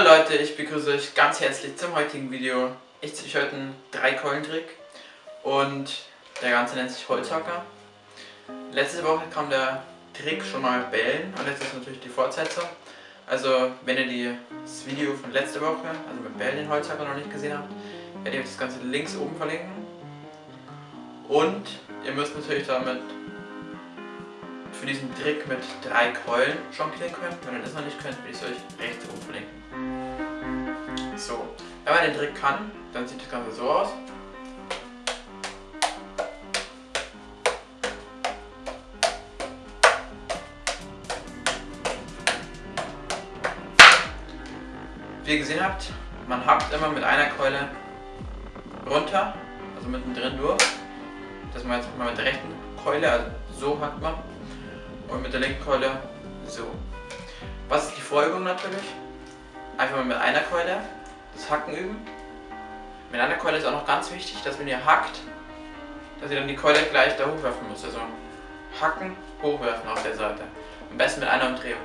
Leute, ich begrüße euch ganz herzlich zum heutigen Video. Ich zeige euch heute einen Drei-Keulen-Trick und der ganze nennt sich Holzhacker. Letzte Woche kam der Trick schon mal Bellen und jetzt ist natürlich die Fortsetzung. Also wenn ihr das Video von letzter Woche, also mit Bellen den Holzhacker noch nicht gesehen habt, werde ich euch das Ganze links oben verlinken. Und ihr müsst natürlich damit für diesen Trick mit drei Keulen jonglieren können. Wenn ihr das noch nicht könnt, will ich es euch rechts oben verlinken. So, wenn man den Trick kann, dann sieht das Ganze so aus. Wie ihr gesehen habt, man hackt immer mit einer Keule runter, also mittendrin durch. Das wir jetzt mal mit der rechten Keule, also so hackt man. Und mit der linken Keule so. Was ist die Folgung natürlich? Einfach mal mit einer Keule das Hacken üben. Mit einer Keule ist auch noch ganz wichtig, dass wenn ihr hackt, dass ihr dann die Keule gleich da hochwerfen müsst. Also hacken, hochwerfen auf der Seite. Am besten mit einer Umdrehung.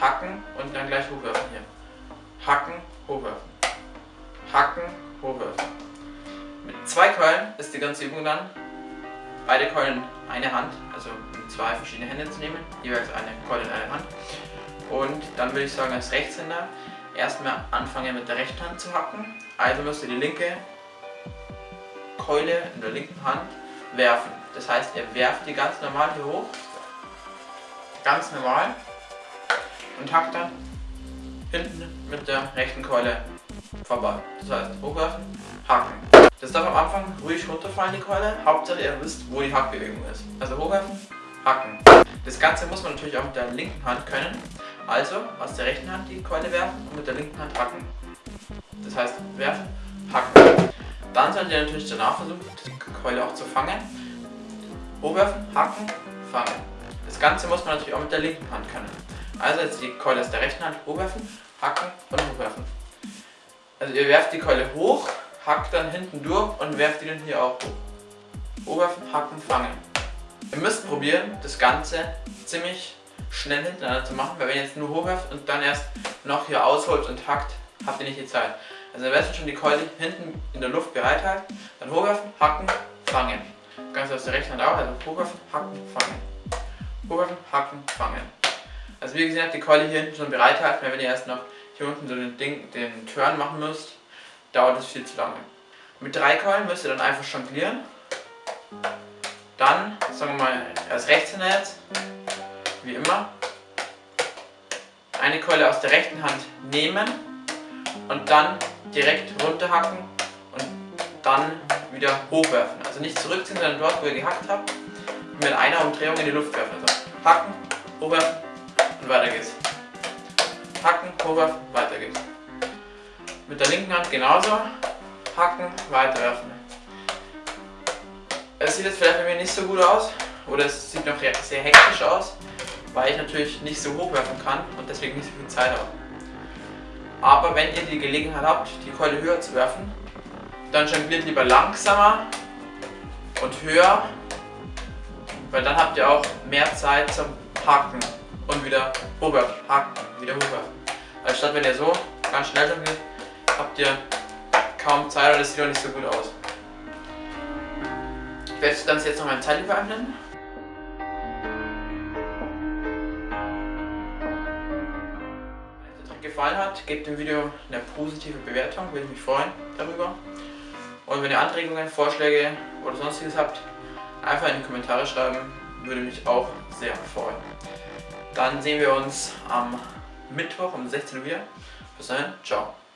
Hacken und dann gleich hochwerfen hier. Hacken, hochwerfen. Hacken, hochwerfen. Mit zwei Keulen ist die ganze Übung dann beide Keulen eine Hand, also zwei verschiedene Hände zu nehmen, jeweils eine Keule in einer Hand. Und dann würde ich sagen, als Rechtshänder erstmal anfangen mit der rechten Hand zu hacken. Also müsst ihr die linke Keule in der linken Hand werfen. Das heißt, ihr werft die ganz normal hier hoch, ganz normal und hackt dann hinten mit der rechten Keule vorbei. Das heißt, hochwerfen, hacken. Das darf am Anfang ruhig runterfallen, die Keule. Hauptsache ihr wisst, wo die Hackbewegung ist. Also hochwerfen, hacken. Das Ganze muss man natürlich auch mit der linken Hand können. Also aus der rechten Hand die Keule werfen und mit der linken Hand hacken. Das heißt, werfen, hacken. Dann solltet ihr natürlich danach versuchen, die Keule auch zu fangen. Hochwerfen, hacken, fangen. Das Ganze muss man natürlich auch mit der linken Hand können. Also jetzt die Keule aus der rechten Hand hochwerfen, hacken und hochwerfen. Also ihr werft die Keule hoch, hackt dann hinten durch und werft dann hier auch hoch. Hochwerfen, hacken, fangen. Ihr müsst probieren, das Ganze ziemlich schnell hintereinander zu machen, weil wenn ihr jetzt nur hochwerft und dann erst noch hier ausholt und hackt, habt ihr nicht die Zeit. Also am besten schon die Keule hinten in der Luft bereithalten, dann hochwerfen, hacken, fangen. Ganz aus der rechten Hand auch, also hochwerfen, hacken, fangen. Hochwerfen, hacken, fangen. Also wie gesagt, die Keule hier hinten schon bereithalten, weil wenn ihr erst noch hier unten so den, Ding, den Turn machen müsst, dauert es viel zu lange. Mit drei Keulen müsst ihr dann einfach jonglieren. Dann, sagen wir mal, als Rechtshänder jetzt, wie immer, eine Keule aus der rechten Hand nehmen und dann direkt runterhacken und dann wieder hochwerfen. Also nicht zurückziehen, sondern dort, wo ihr gehackt habt, mit einer Umdrehung in die Luft werfen. Also hacken, hochwerfen und weiter geht's. Hacken, hochwerfen, weiter geht's. Mit der linken Hand genauso. Hacken, weiterwerfen. Es sieht jetzt vielleicht bei mir nicht so gut aus oder es sieht noch sehr hektisch aus, weil ich natürlich nicht so hoch werfen kann und deswegen nicht so viel Zeit habe. Aber wenn ihr die Gelegenheit habt, die Keule höher zu werfen, dann jongliert lieber langsamer und höher, weil dann habt ihr auch mehr Zeit zum Haken und wieder hochwerfen, haken, wieder hochwerfen. Als statt wenn ihr so ganz schnell jongliert, habt ihr kaum Zeit es sieht auch nicht so gut aus. Ich werde das Ganze jetzt noch mal in Zeitlupe anblenden. Wenn euch der gefallen hat, gebt dem Video eine positive Bewertung, würde ich mich freuen darüber. Und wenn ihr Anregungen, Vorschläge oder sonstiges habt, einfach in die Kommentare schreiben, würde mich auch sehr freuen. Dann sehen wir uns am Mittwoch um 16 Uhr wieder. Bis dahin, ciao.